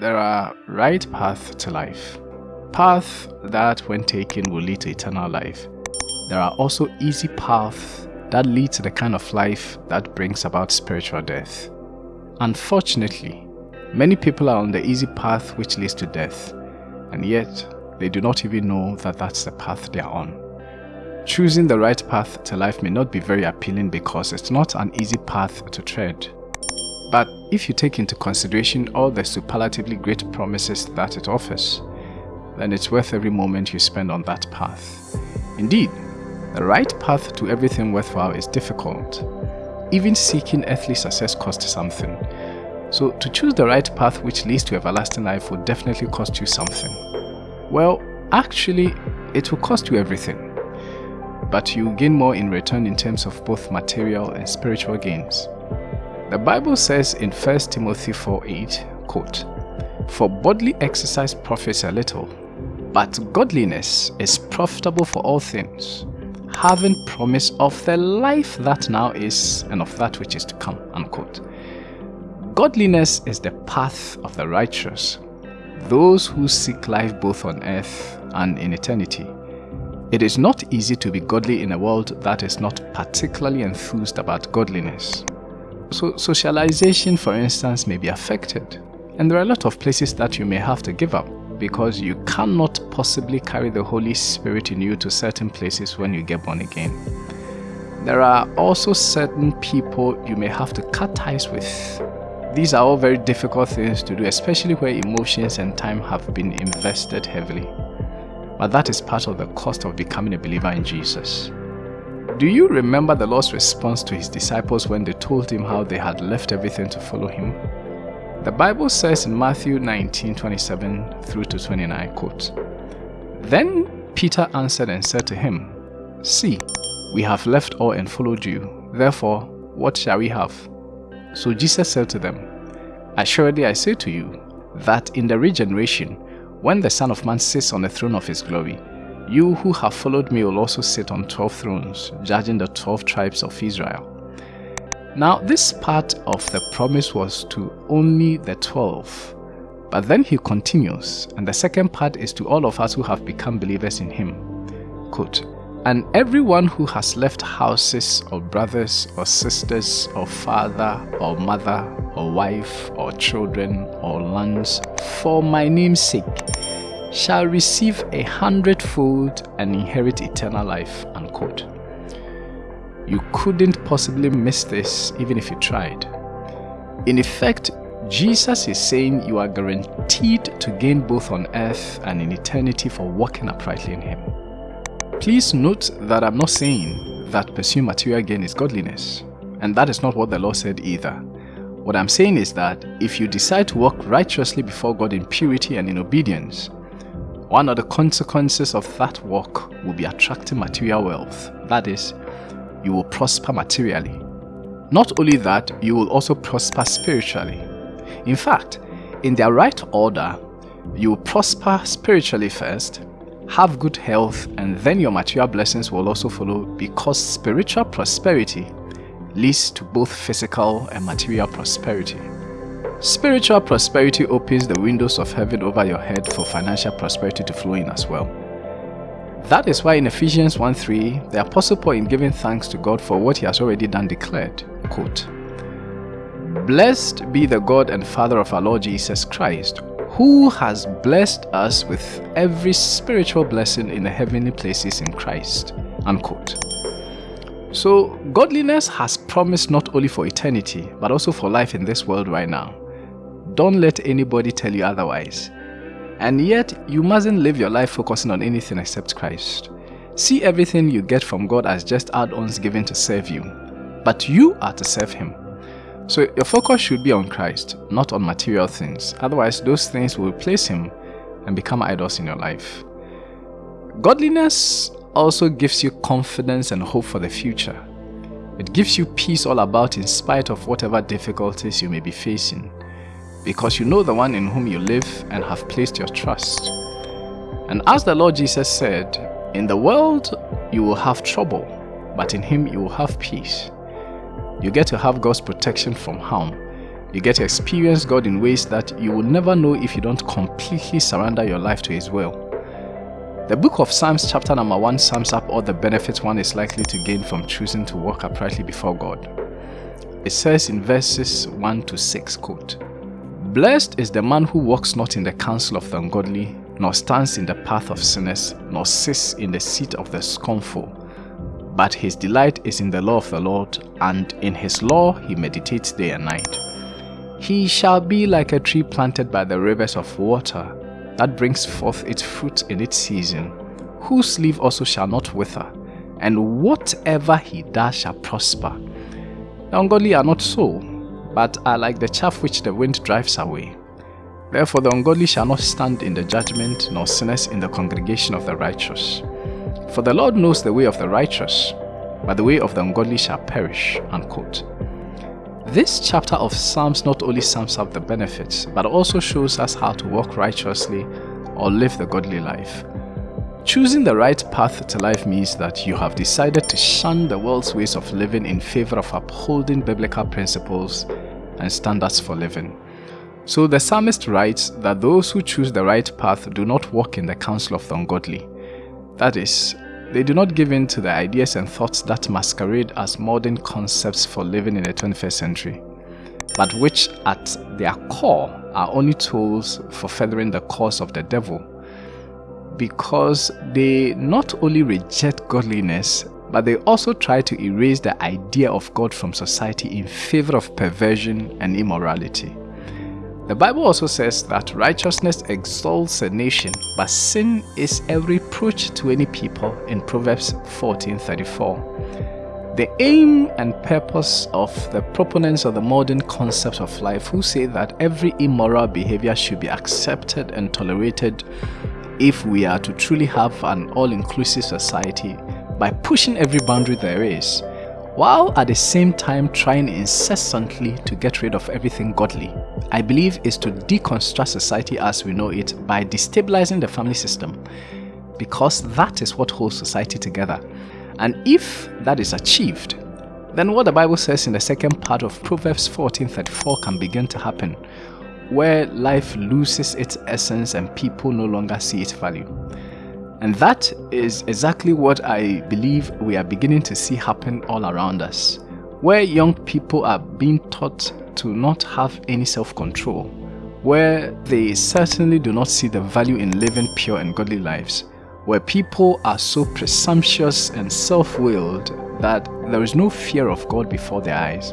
There are right paths to life. Paths that when taken will lead to eternal life. There are also easy paths that lead to the kind of life that brings about spiritual death. Unfortunately, many people are on the easy path which leads to death, and yet they do not even know that that's the path they are on. Choosing the right path to life may not be very appealing because it's not an easy path to tread. But if you take into consideration all the superlatively great promises that it offers, then it's worth every moment you spend on that path. Indeed, the right path to everything worthwhile is difficult. Even seeking earthly success costs something. So to choose the right path which leads to everlasting life will definitely cost you something. Well, actually, it will cost you everything. But you gain more in return in terms of both material and spiritual gains. The Bible says in 1 Timothy 4:8, quote, For bodily exercise profits a little, but godliness is profitable for all things, having promise of the life that now is and of that which is to come. Unquote. Godliness is the path of the righteous, those who seek life both on earth and in eternity. It is not easy to be godly in a world that is not particularly enthused about godliness. So socialization, for instance, may be affected. And there are a lot of places that you may have to give up because you cannot possibly carry the Holy Spirit in you to certain places when you get born again. There are also certain people you may have to cut ties with. These are all very difficult things to do, especially where emotions and time have been invested heavily. But that is part of the cost of becoming a believer in Jesus. Do you remember the Lord's response to his disciples when they told him how they had left everything to follow him? The Bible says in Matthew 19, 27 through to 29, quote, Then Peter answered and said to him, See, we have left all and followed you. Therefore, what shall we have? So Jesus said to them, Assuredly I say to you, that in the regeneration, when the Son of Man sits on the throne of his glory, you who have followed me will also sit on 12 thrones, judging the 12 tribes of Israel. Now, this part of the promise was to only the 12. But then he continues, and the second part is to all of us who have become believers in him. Quote, and everyone who has left houses or brothers or sisters or father or mother or wife or children or lands for my name's sake shall receive a hundredfold and inherit eternal life. Unquote. You couldn't possibly miss this even if you tried. In effect, Jesus is saying you are guaranteed to gain both on earth and in eternity for walking uprightly in Him. Please note that I'm not saying that pursuing material gain is godliness, and that is not what the law said either. What I'm saying is that if you decide to walk righteously before God in purity and in obedience, one of the consequences of that work will be attracting material wealth. That is, you will prosper materially. Not only that, you will also prosper spiritually. In fact, in their right order, you will prosper spiritually first, have good health, and then your material blessings will also follow because spiritual prosperity leads to both physical and material prosperity. Spiritual prosperity opens the windows of heaven over your head for financial prosperity to flow in as well. That is why in Ephesians 1.3, the Apostle Paul in giving thanks to God for what he has already done declared, quote, Blessed be the God and Father of our Lord Jesus Christ, who has blessed us with every spiritual blessing in the heavenly places in Christ. Unquote. So, godliness has promised not only for eternity, but also for life in this world right now. Don't let anybody tell you otherwise. And yet, you mustn't live your life focusing on anything except Christ. See everything you get from God as just add-ons given to serve you. But you are to serve Him. So your focus should be on Christ, not on material things. Otherwise, those things will replace Him and become idols in your life. Godliness also gives you confidence and hope for the future. It gives you peace all about in spite of whatever difficulties you may be facing because you know the one in whom you live and have placed your trust. And as the Lord Jesus said, in the world you will have trouble, but in him you will have peace. You get to have God's protection from harm, You get to experience God in ways that you will never know if you don't completely surrender your life to His will. The book of Psalms chapter number 1 sums up all the benefits one is likely to gain from choosing to walk uprightly before God. It says in verses 1 to 6, quote, Blessed is the man who walks not in the counsel of the ungodly, nor stands in the path of sinners, nor sits in the seat of the scornful. But his delight is in the law of the Lord, and in his law he meditates day and night. He shall be like a tree planted by the rivers of water, that brings forth its fruit in its season, whose leaf also shall not wither, and whatever he does shall prosper. The ungodly are not so, but are like the chaff which the wind drives away. Therefore the ungodly shall not stand in the judgment, nor sinners in the congregation of the righteous. For the Lord knows the way of the righteous, but the way of the ungodly shall perish. Unquote. This chapter of Psalms not only sums up the benefits, but also shows us how to walk righteously or live the godly life. Choosing the right path to life means that you have decided to shun the world's ways of living in favor of upholding biblical principles and standards for living. So the psalmist writes that those who choose the right path do not walk in the counsel of the ungodly. That is, they do not give in to the ideas and thoughts that masquerade as modern concepts for living in the 21st century, but which at their core are only tools for furthering the cause of the devil. Because they not only reject godliness, but they also try to erase the idea of God from society in favor of perversion and immorality. The Bible also says that righteousness exalts a nation, but sin is a reproach to any people in Proverbs 14:34. The aim and purpose of the proponents of the modern concept of life who say that every immoral behavior should be accepted and tolerated if we are to truly have an all-inclusive society by pushing every boundary there is while at the same time trying incessantly to get rid of everything godly. I believe is to deconstruct society as we know it by destabilizing the family system because that is what holds society together. And if that is achieved, then what the Bible says in the second part of Proverbs 14:34 can begin to happen, where life loses its essence and people no longer see its value. And that is exactly what I believe we are beginning to see happen all around us, where young people are being taught to not have any self-control, where they certainly do not see the value in living pure and godly lives, where people are so presumptuous and self-willed that there is no fear of God before their eyes.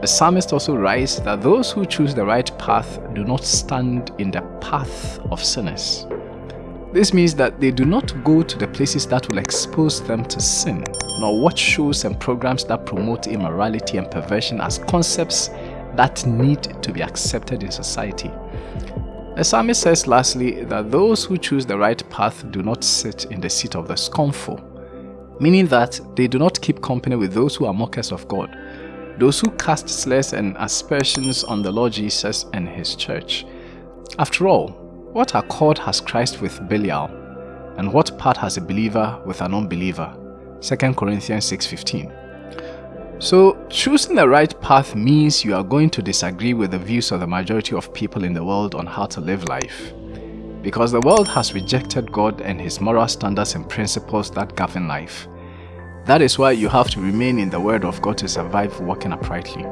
The psalmist also writes that those who choose the right path do not stand in the path of sinners. This means that they do not go to the places that will expose them to sin, nor watch shows and programs that promote immorality and perversion as concepts that need to be accepted in society. The psalmist says lastly that those who choose the right path do not sit in the seat of the scornful, meaning that they do not keep company with those who are mockers of God, those who cast slurs and aspersions on the Lord Jesus and his church. After all, what accord has Christ with Belial? And what part has a believer with an unbeliever? 2 Corinthians 6.15 So choosing the right path means you are going to disagree with the views of the majority of people in the world on how to live life. Because the world has rejected God and his moral standards and principles that govern life. That is why you have to remain in the word of God to survive walking uprightly.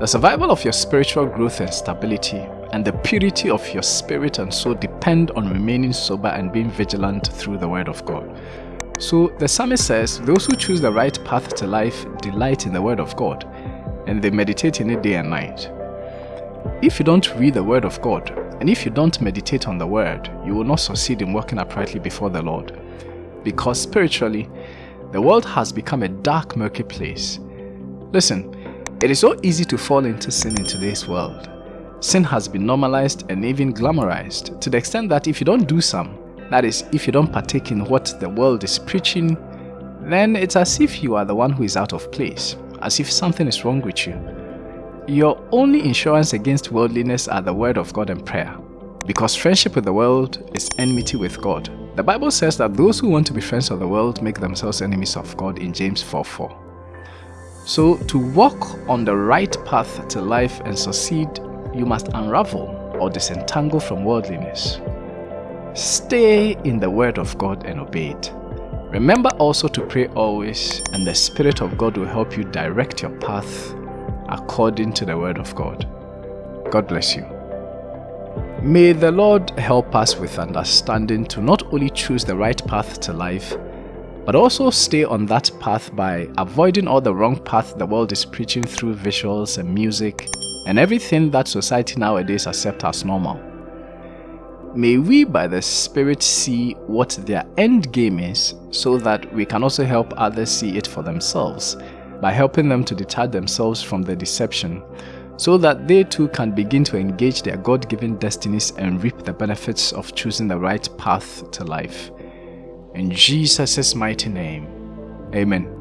The survival of your spiritual growth and stability and the purity of your spirit and soul depend on remaining sober and being vigilant through the word of God. So the psalmist says, those who choose the right path to life delight in the word of God, and they meditate in it day and night. If you don't read the word of God, and if you don't meditate on the word, you will not succeed in walking uprightly before the Lord. Because spiritually, the world has become a dark, murky place. Listen, it is so easy to fall into sin in today's world. Sin has been normalized and even glamorized to the extent that if you don't do some, that is, if you don't partake in what the world is preaching, then it's as if you are the one who is out of place, as if something is wrong with you. Your only insurance against worldliness are the word of God and prayer. Because friendship with the world is enmity with God. The Bible says that those who want to be friends of the world make themselves enemies of God in James 4.4. So, to walk on the right path to life and succeed, you must unravel or disentangle from worldliness. Stay in the Word of God and obey it. Remember also to pray always, and the Spirit of God will help you direct your path according to the Word of God. God bless you. May the Lord help us with understanding to not only choose the right path to life, but also stay on that path by avoiding all the wrong path the world is preaching through visuals and music and everything that society nowadays accepts as normal. May we by the Spirit see what their end game is so that we can also help others see it for themselves by helping them to detach themselves from the deception so that they too can begin to engage their God-given destinies and reap the benefits of choosing the right path to life. In Jesus' mighty name, Amen.